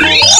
Yeah.